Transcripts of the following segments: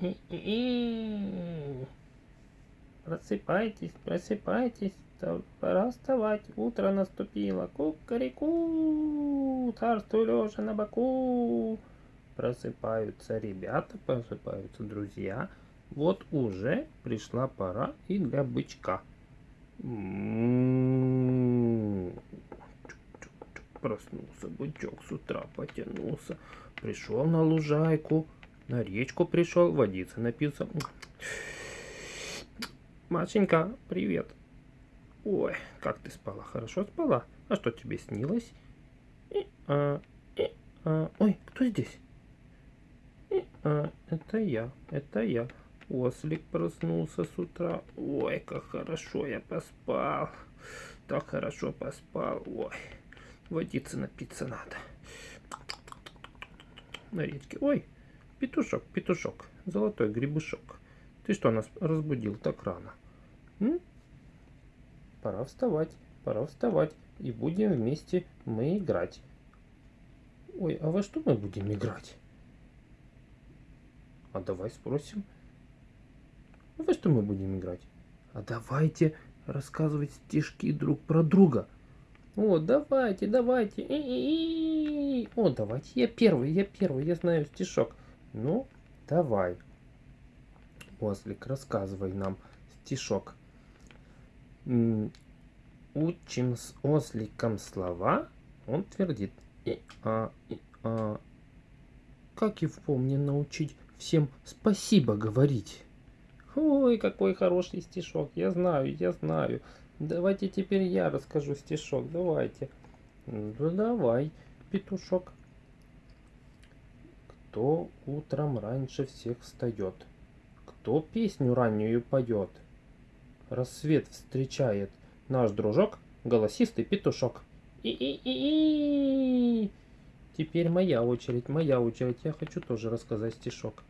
И-и-и. Просыпайтесь, просыпайтесь, пора вставать, утро наступило. Кукареку, царствуй лежа на боку. Просыпаются ребята, просыпаются друзья. Вот уже пришла пора и для бычка. М-м-м. Проснулся бычок с утра, потянулся. Пришел на лужайку, на речку пришел, водиться напился. Машенька, привет. Ой, как ты спала? Хорошо спала? А что тебе снилось? И, а, и, а, ой, кто здесь? И, а, это я, это я. Ослик проснулся с утра. Ой, как хорошо я поспал. Так хорошо поспал. Ой, водиться напиться надо. На речке. Ой, петушок, петушок, золотой грибушок. Ты что нас разбудил так рано? М? Пора вставать, пора вставать. И будем вместе мы играть. Ой, а во что мы будем играть? А давай спросим. А во что мы будем играть? А давайте рассказывать стишки друг про друга. О, давайте, давайте. И-и-и. О, давайте. Я первый, я первый, я знаю стишок. Ну, давай. Ослик, рассказывай нам стишок. Учим с осликом слова. Он твердит. И, а, и, а. Как его мне научить всем спасибо говорить? Ой, какой хороший стишок. Я знаю, я знаю. Давайте теперь я расскажу стишок. Давайте. Ну давай, петушок. Кто утром раньше всех встает? Кто песню раннюю поет? Рассвет встречает наш дружок, голосистый петушок. И-и-и-и. Теперь моя очередь, моя очередь. Я хочу тоже рассказать стишок.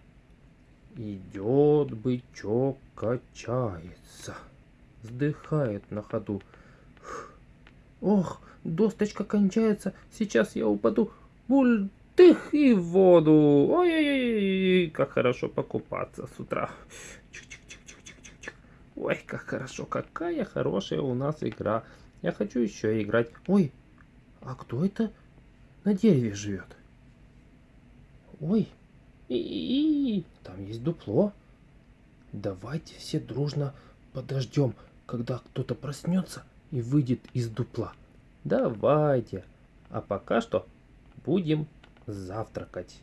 Идет бычок, качается, вздыхает на ходу. Ох, досточка кончается, сейчас я упаду. Бультых и в воду. Ой-ой-ой, как хорошо покупаться с утра. Ой, как хорошо, какая хорошая у нас игра. Я хочу еще играть. Ой, а кто это на дереве живет? Ой, и, там есть дупло. Давайте все дружно подождем, когда кто-то проснется и выйдет из дупла. Давайте. А пока что будем завтракать.